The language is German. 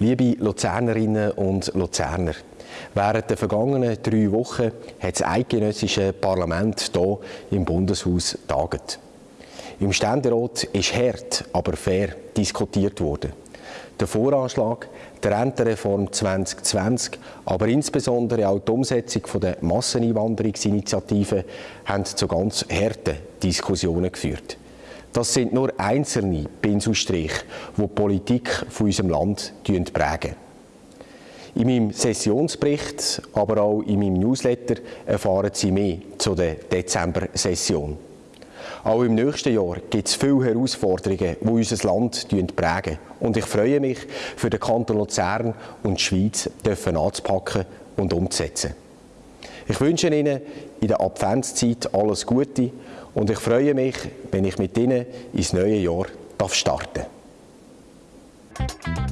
Liebe Luzernerinnen und Luzerner, während der vergangenen drei Wochen hat das eidgenössische Parlament hier im Bundeshaus tagt. Im Ständerat ist hart, aber fair diskutiert worden. Der Voranschlag, der Rentenreform 2020, aber insbesondere auch die Umsetzung der Masseneinwanderungsinitiative haben zu ganz harten Diskussionen geführt. Das sind nur einzelne Pinselstriche, die die Politik von unserem Land prägen. In meinem Sessionsbericht, aber auch in meinem Newsletter erfahren Sie mehr zu der Dezember-Session. Auch im nächsten Jahr gibt es viele Herausforderungen, die unser Land prägen. Und ich freue mich, für den Kanton Luzern und die Schweiz anzupacken und umzusetzen. Ich wünsche Ihnen in der Adventszeit alles Gute und ich freue mich, wenn ich mit Ihnen ins neue Jahr starten darf.